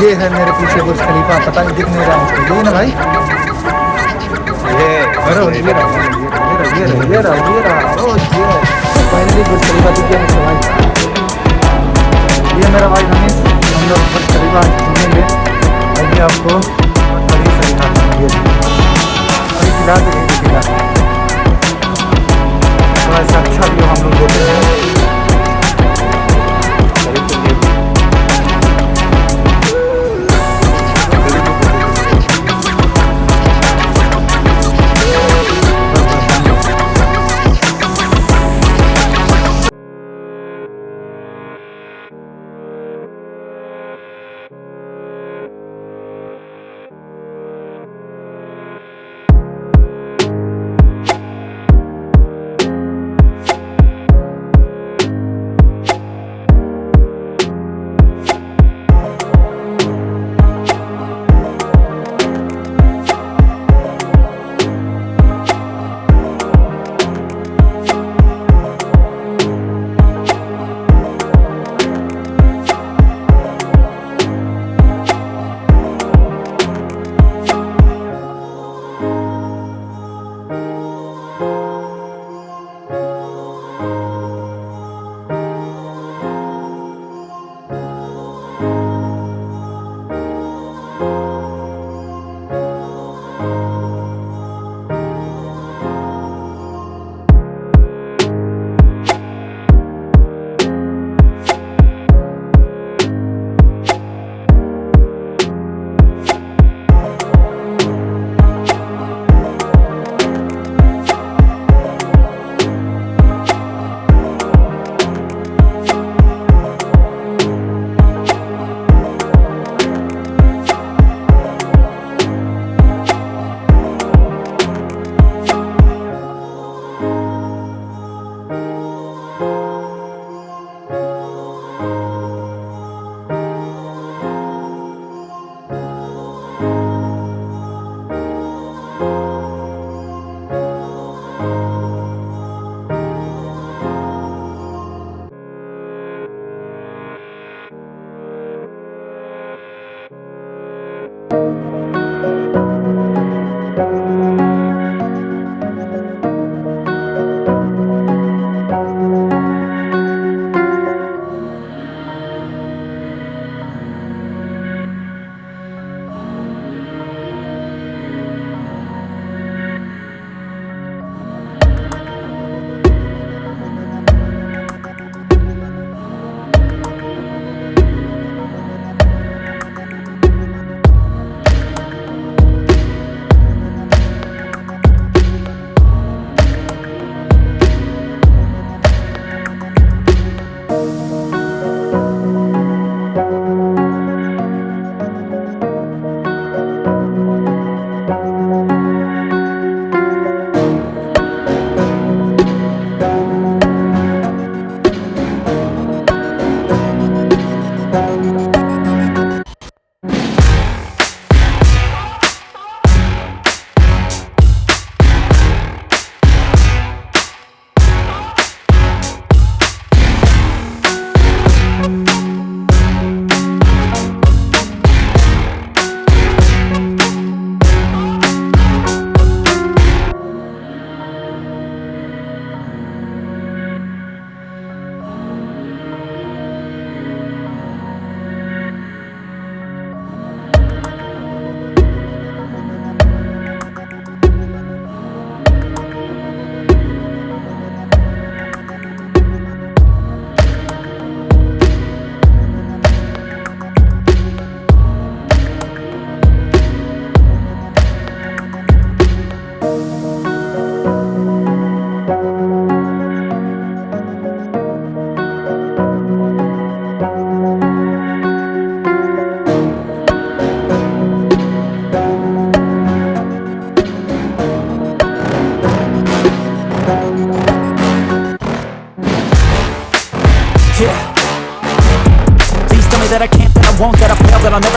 ये है मेरे पीछे बुर्ज खलीफा, पता नहीं दिख नहीं रहा मुझको। ये ना भाई। ये अरे ये रहा ये रहा ये रहा ये रहा ओ ये फाइनली बुर्ज खलीफा दिख गया मुझको भाई। ये मेरा भाई रमेश हम लोग बुर्ज खलीफा घूमेंगे और ये आपको बड़ी सही है ये अभी फ़िलहाल तो नहीं दिखेगा। थोड़ा सा अच्छा व्यू हम लोग देते हैं।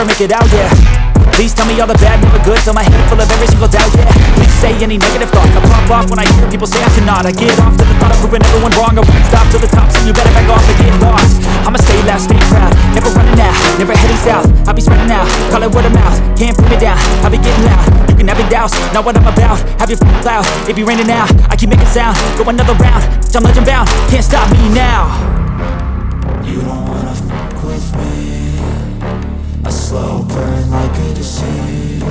never make it out, yeah. Please tell me all the bad, never good Fill my head full of every single doubt, yeah. Please say any negative thoughts I pop off when I hear people say I cannot. I get off to the thought of proving everyone wrong I won't stop till the top, so you better back off and get lost. I'ma stay loud, stay proud Never running out, never heading south. I'll be spreading out, call it word of mouth Can't put me down, I'll be getting loud. You can have your doubts, not what I'm about Have your f***ing cloud, it be raining now I keep making sound, go another round Bitch, I'm legend bound, can't stop me now. You don't slow burn like a disease.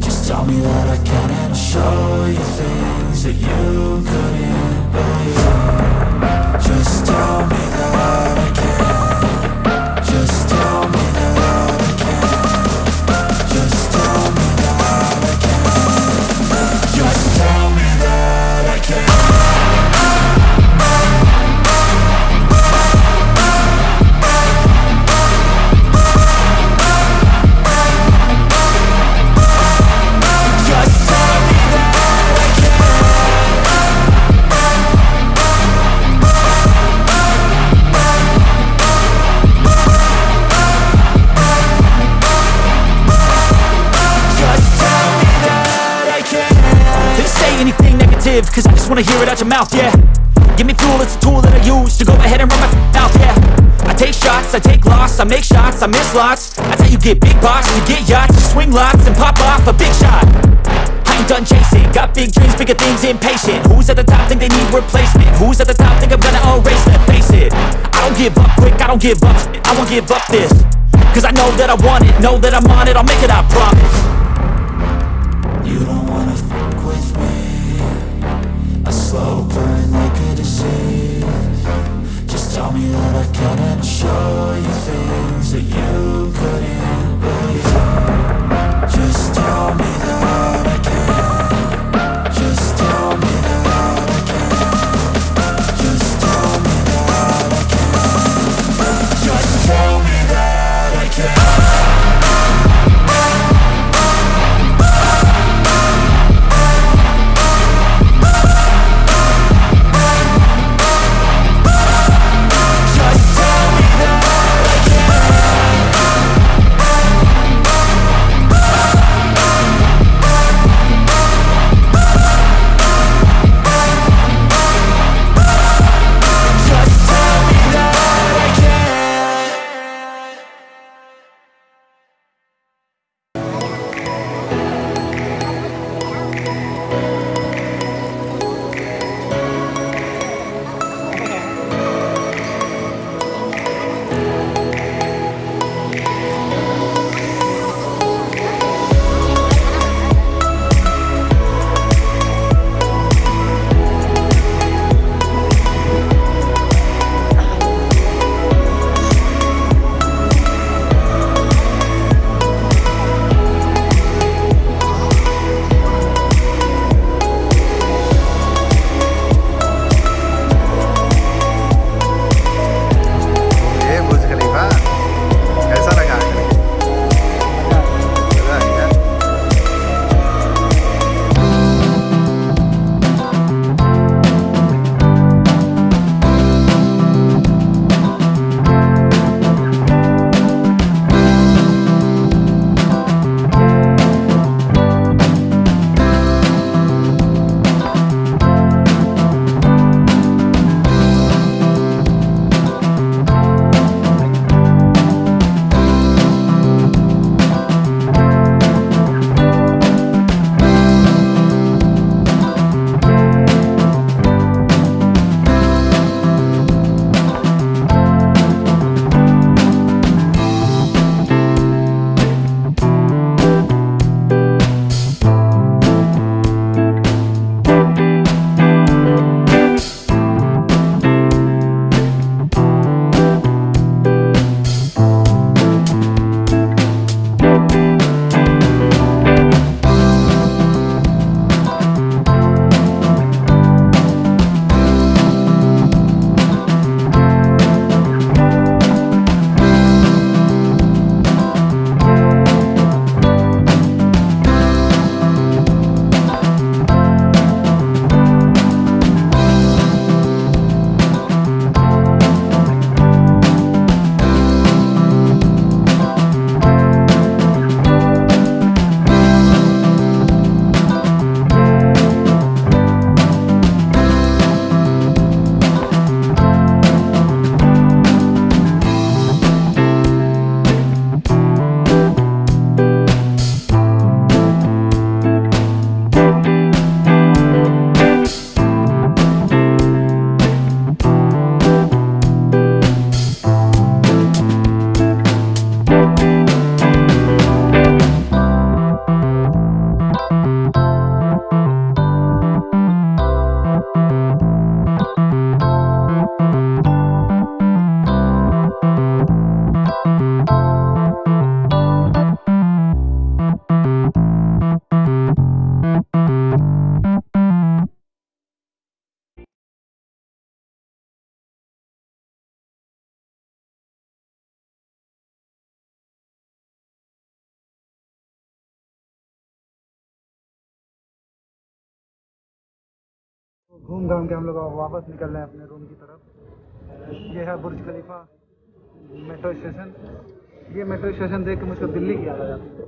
Just tell me that I can and I'll show you things That you couldn't believe negative Cause I just wanna hear it out your mouth, yeah Give me fuel, it's a tool that I use To go ahead and run my mouth, yeah I take shots, I take loss I make shots, I miss lots That's how you get big box You get yachts, you swing lots And pop off a big shot I ain't done chasing Got big dreams, bigger things, impatient Who's at the top think they need replacement? Who's at the top think I'm gonna erase them? Face it I don't give up quick, I don't give up. I won't give up this Cause I know that I want it Know that I'm on it, I'll make it, I promise You don't tell me that I can and show you things That you घूम घाम के हम लोग वापस निकल रहे हैं अपने रूम की तरफ़। ये है बुर्ज खलीफा मेट्रो स्टेशन ये मेट्रो स्टेशन देख के मुझको दिल्ली की याद आ जाती है।